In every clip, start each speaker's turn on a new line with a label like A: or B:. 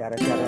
A: cara-cara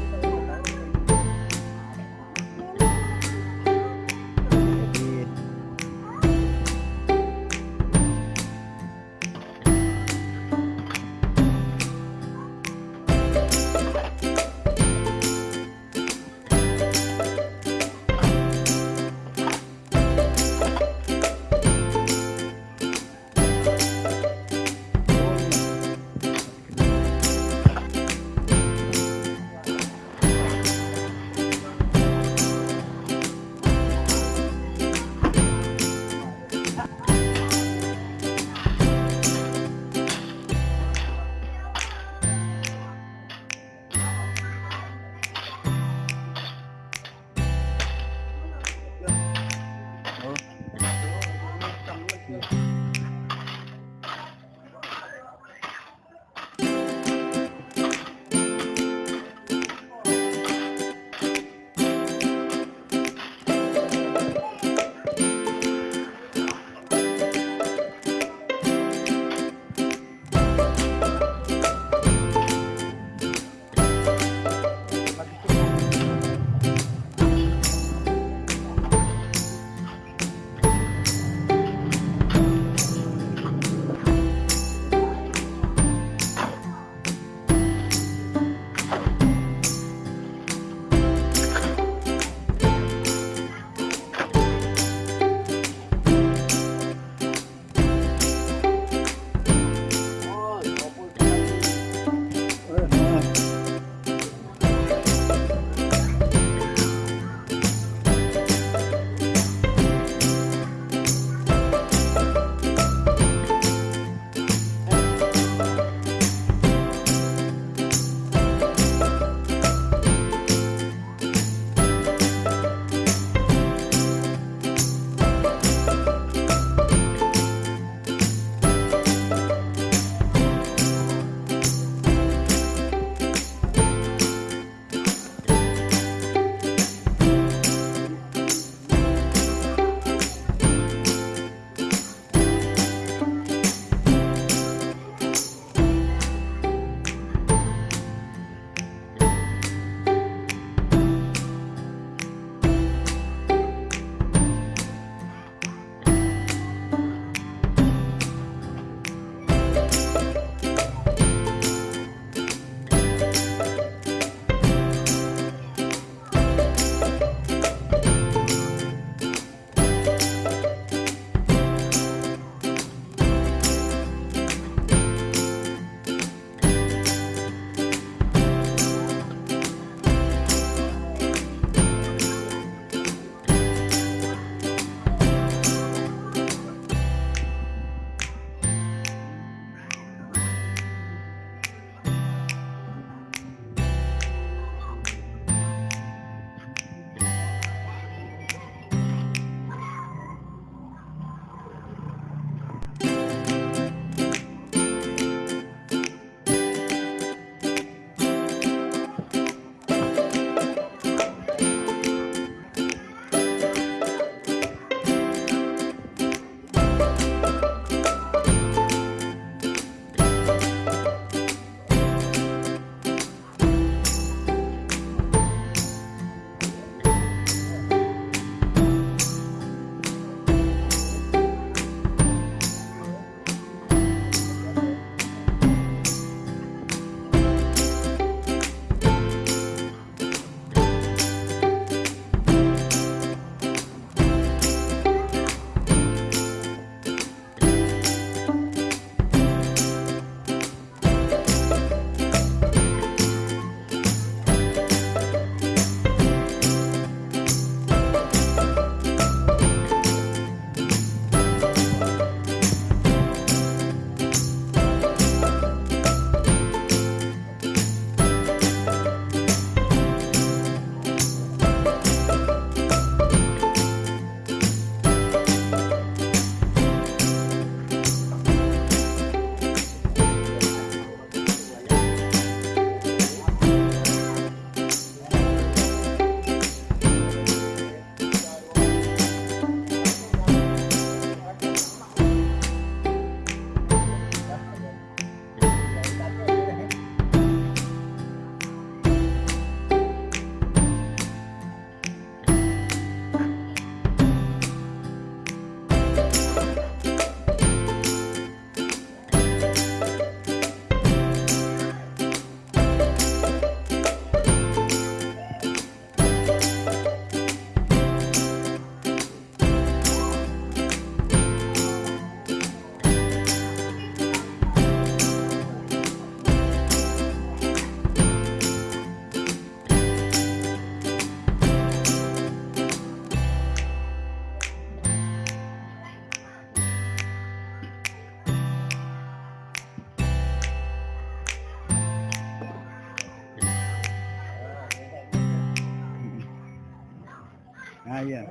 B: Ayan.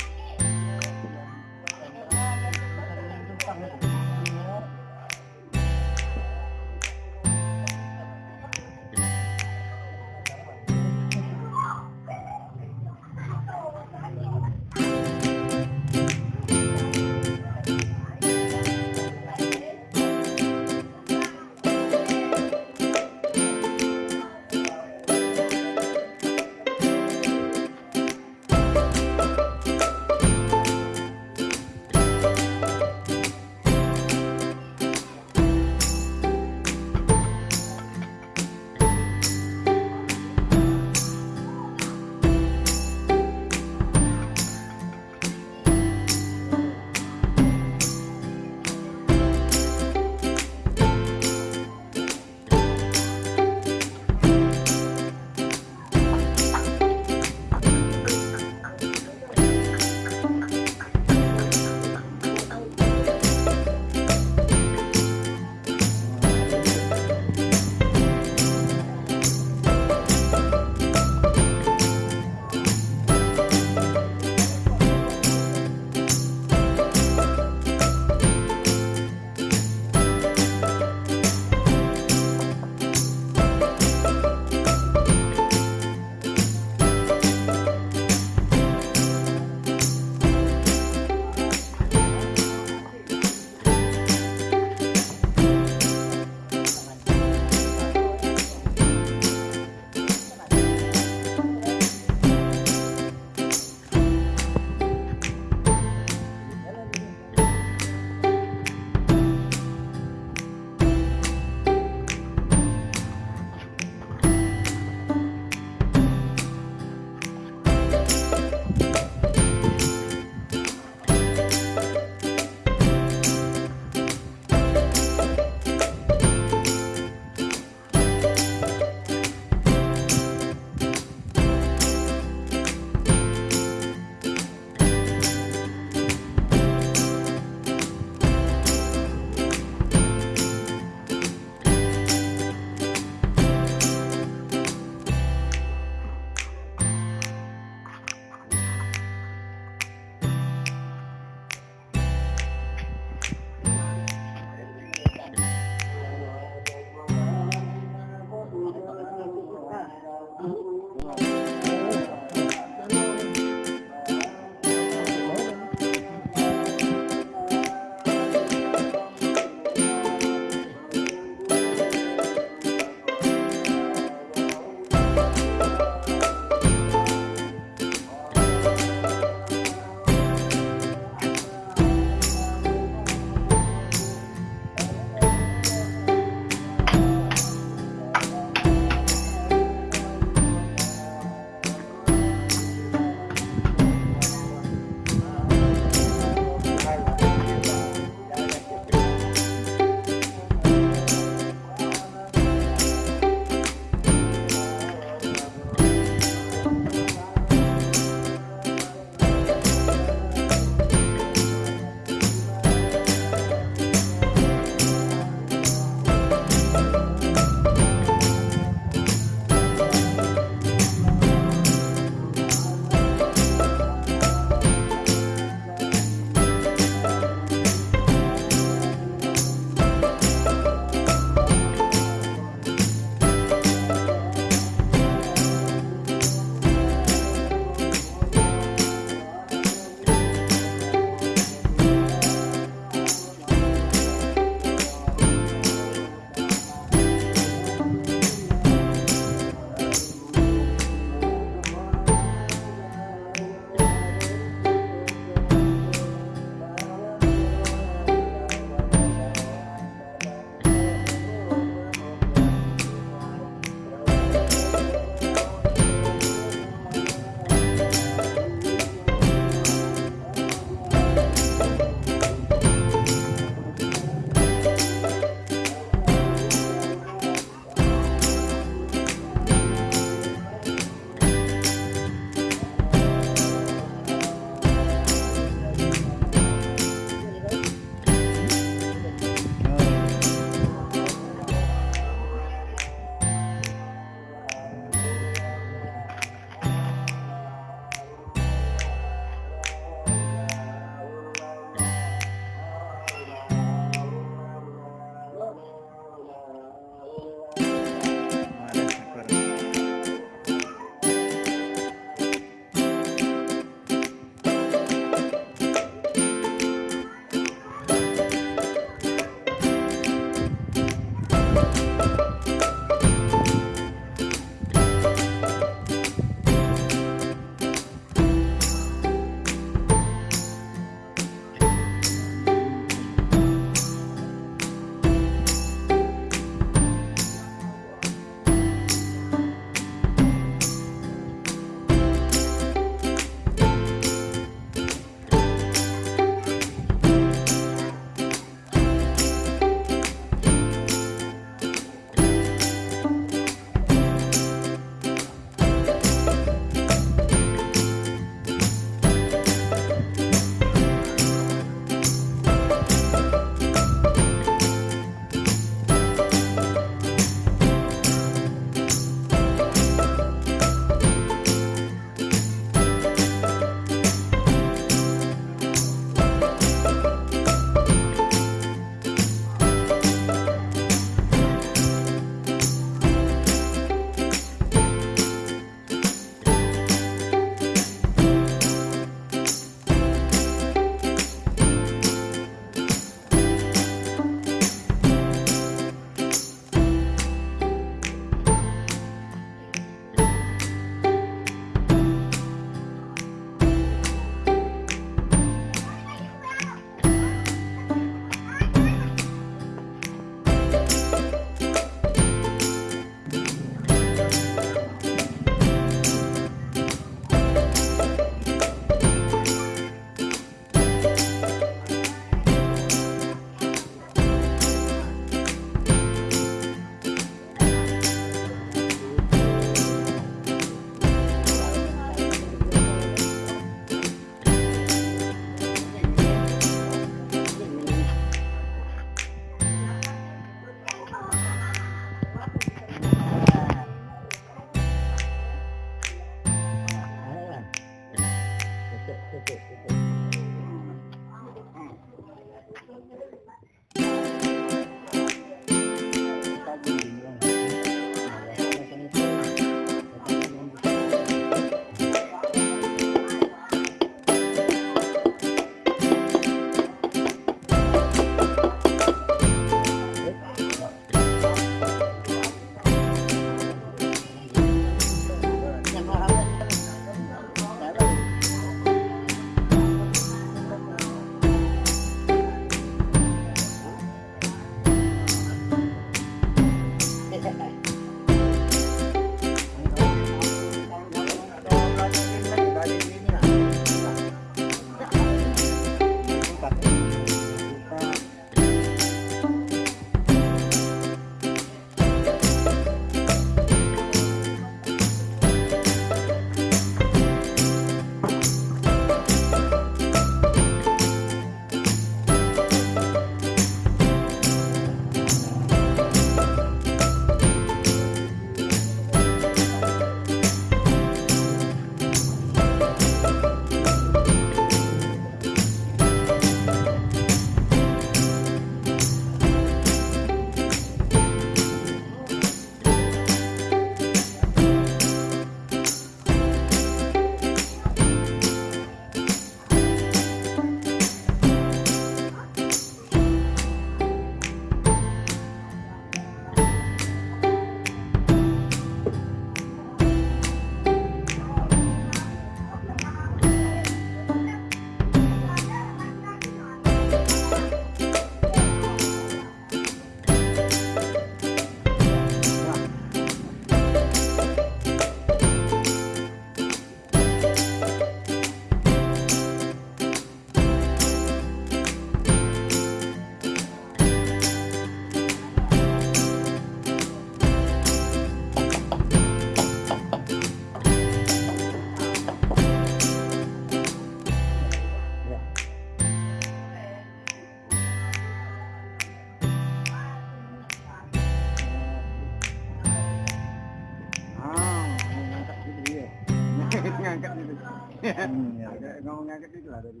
A: Hmm, ya.
B: Agak ngomong ngangkat itu lah tadi